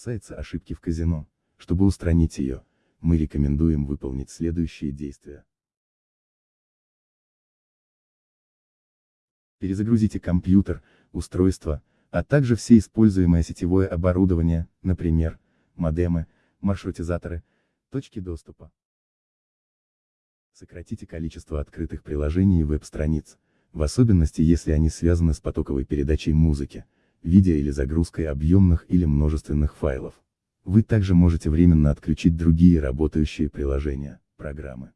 касается ошибки в казино, чтобы устранить ее, мы рекомендуем выполнить следующие действия. Перезагрузите компьютер, устройство, а также все используемое сетевое оборудование, например, модемы, маршрутизаторы, точки доступа. Сократите количество открытых приложений и веб-страниц, в особенности если они связаны с потоковой передачей музыки, видео или загрузкой объемных или множественных файлов. Вы также можете временно отключить другие работающие приложения, программы.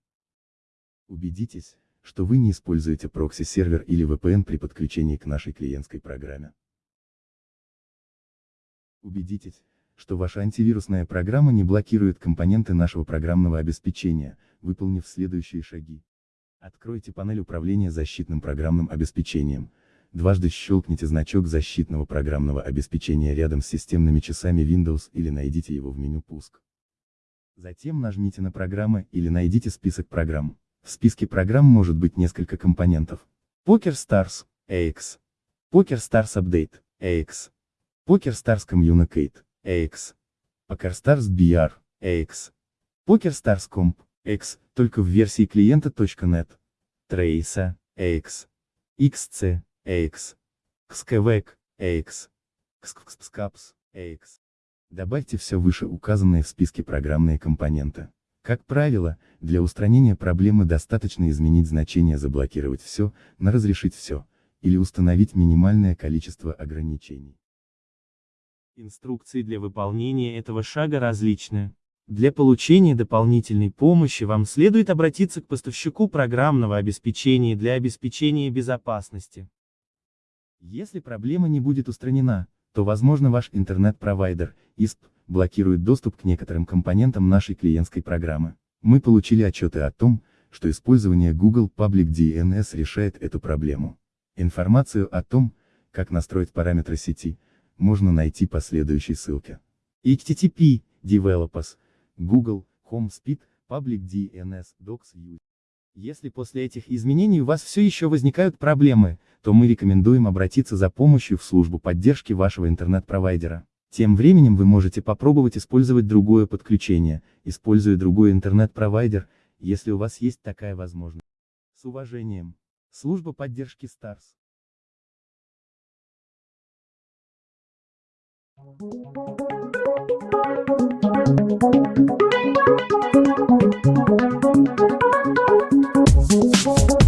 Убедитесь, что вы не используете прокси-сервер или VPN при подключении к нашей клиентской программе. Убедитесь, что ваша антивирусная программа не блокирует компоненты нашего программного обеспечения, выполнив следующие шаги. Откройте панель управления защитным программным обеспечением. Дважды щелкните значок защитного программного обеспечения рядом с системными часами Windows или найдите его в меню «Пуск». Затем нажмите на программы или найдите список программ. В списке программ может быть несколько компонентов. Poker Stars, AX. Poker Stars Update, AX. Poker Stars Communicate, AX. Poker Stars BR, AX. Poker Stars Comp, X, только в версии клиента.net. Trace, AX. XC, AX. XKVEC, AX. XXXCAPS, AX. Добавьте все вышеуказанные в списке программные компоненты. Как правило, для устранения проблемы достаточно изменить значение заблокировать все, на разрешить все, или установить минимальное количество ограничений. Инструкции для выполнения этого шага различны. Для получения дополнительной помощи вам следует обратиться к поставщику программного обеспечения для обеспечения безопасности. Если проблема не будет устранена, то возможно ваш интернет-провайдер, ISP, блокирует доступ к некоторым компонентам нашей клиентской программы. Мы получили отчеты о том, что использование Google Public DNS решает эту проблему. Информацию о том, как настроить параметры сети, можно найти по следующей ссылке. http developers Google Home Speed Public DNS Docs. Если после этих изменений у вас все еще возникают проблемы, то мы рекомендуем обратиться за помощью в службу поддержки вашего интернет-провайдера. Тем временем вы можете попробовать использовать другое подключение, используя другой интернет-провайдер, если у вас есть такая возможность. С уважением. Служба поддержки Stars. Thank you. Thank you.